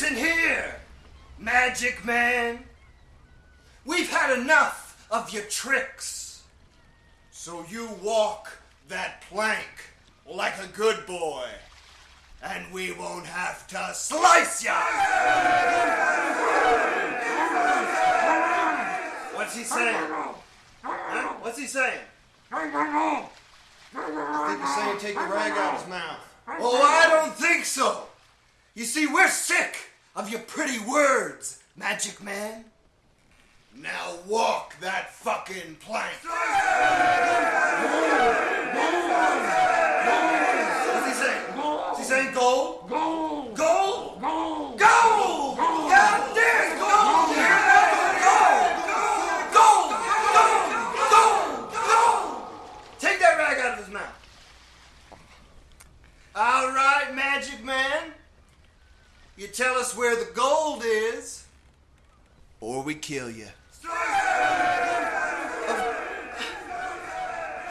Listen here, Magic Man. We've had enough of your tricks. So you walk that plank like a good boy, and we won't have to slice ya. What's he saying? Huh? What's he saying? I think he's saying take the rag out of his mouth. Oh, I don't think so. You see, we're sick of your pretty words, Magic Man. Now walk that fucking plank. What's he saying? Is he saying gold? Gold. Gold? Gold. Gold! Yeah, there's gold! Gold! Gold! Gold! Gold! Gold! Take that rag out of his mouth. All right, Magic Man. You tell us where the gold is, or we kill you.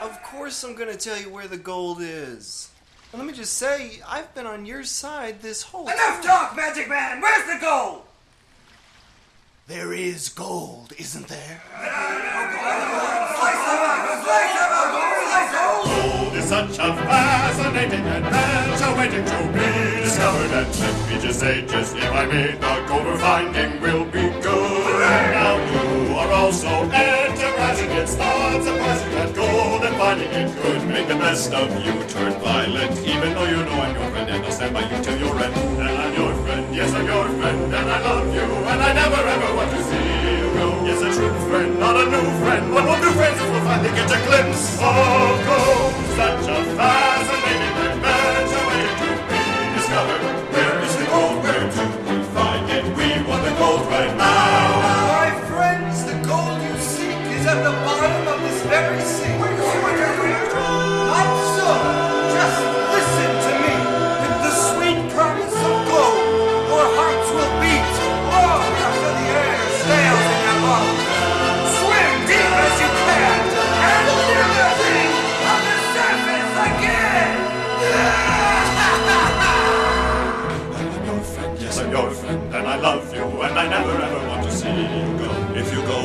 Of course, I'm gonna tell you where the gold is. And let me just say, I've been on your side this whole time. Enough talk, Magic Man! Where's the gold? There is gold, isn't there? Gold is such a fascinating adventure waiting to be discovered. And let me just say, just if I may, the we're finding will be good. Now you are also enterprising. It's not surprising that gold and finding it could make the best of you turn violent. Even though you know I'm your friend and I'll stand by you till your end. And I'm your friend, yes I'm your friend, and I love you, and I never ever want to see you go. Yes, a true friend, not a new friend. What will do friends if we'll finally get a glimpse of gold? Such a fascinating right now.